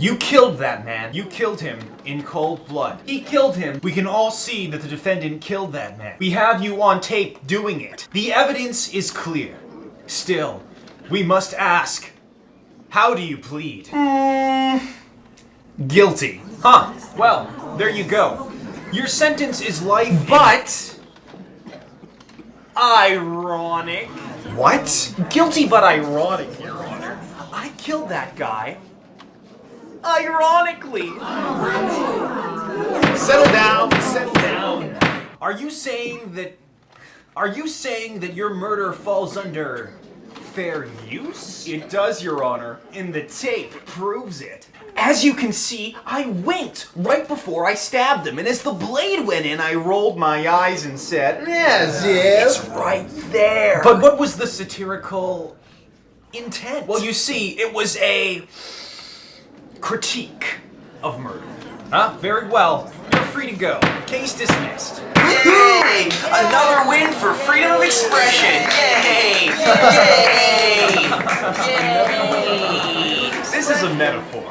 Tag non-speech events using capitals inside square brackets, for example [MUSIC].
You killed that man. You killed him in cold blood. He killed him. We can all see that the defendant killed that man. We have you on tape doing it. The evidence is clear. Still, we must ask, how do you plead? Mm. Guilty. Huh. Well, there you go. Your sentence is life, But ironic. What? Guilty but ironic, Your Honor. I killed that guy. Ironically. Settle down, settle down. Are you saying that... Are you saying that your murder falls under fair use? It does, Your Honor, and the tape proves it. As you can see, I winked right before I stabbed him, and as the blade went in, I rolled my eyes and said, Yes, yes. It's right there. But what was the satirical intent? well, you see, it was a critique of murder. Huh? Very well. You're free to go. Case dismissed. Yay! Another win for freedom of expression! Yay! Yay! [LAUGHS] Yay! This is a metaphor.